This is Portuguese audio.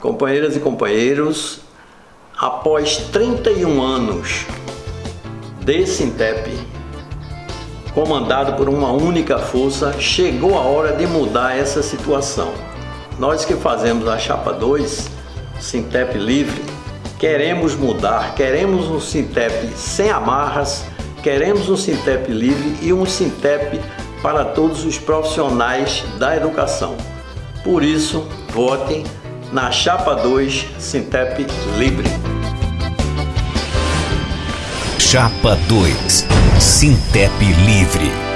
Companheiras e companheiros, após 31 anos de Sintep, comandado por uma única força, chegou a hora de mudar essa situação. Nós que fazemos a Chapa 2, Sintep Livre, queremos mudar, queremos um Sintep sem amarras, queremos um Sintep livre e um Sintep para todos os profissionais da educação. Por isso, votem na Chapa 2 Sintep Livre. Chapa 2 Sintep Livre